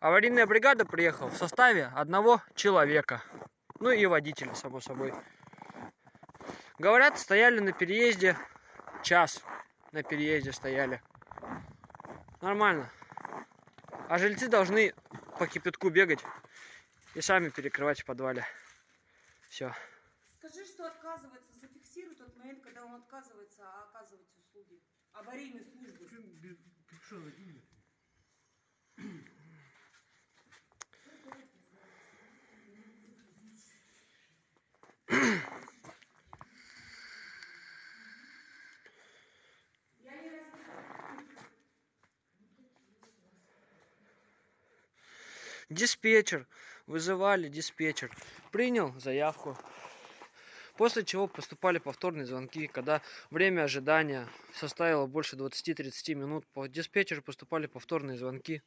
Аварийная бригада приехала в составе одного человека. Ну и водителя, само собой. Говорят, стояли на переезде час. На переезде стояли. Нормально. А жильцы должны по кипятку бегать и сами перекрывать в подвале. Все. Скажи, что отказывается, зафиксируй тот момент, когда он отказывается оказывать услуги. Аварийной службы. Диспетчер. Вызывали диспетчер. Принял заявку. После чего поступали повторные звонки, когда время ожидания составило больше 20-30 минут. По диспетчеру поступали повторные звонки.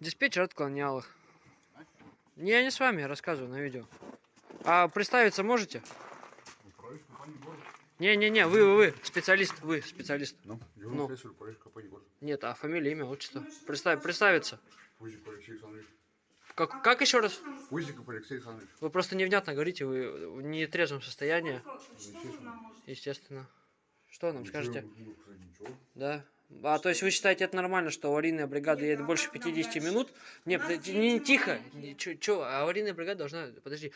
Диспетчер отклонял их. Не, я не с вами, я рассказываю на видео. А представиться можете? Не-не-не, вы, вы, вы, специалист, вы, специалист. Ну, Ну. Нет, а фамилия, имя, отчество. Представь, представиться. Как, как еще раз? Пузиков Алексей Александрович. Вы просто невнятно говорите, вы в нетрезвом состоянии, нам можете? естественно. Что нам скажете? Ничего, ну, Ничего. Да. А то есть вы считаете это нормально, что аварийная бригада Нет, едет больше как нам 50 дальше? минут? Не, У нас подожди, есть не, тихо. Че, аварийная бригада должна, подожди,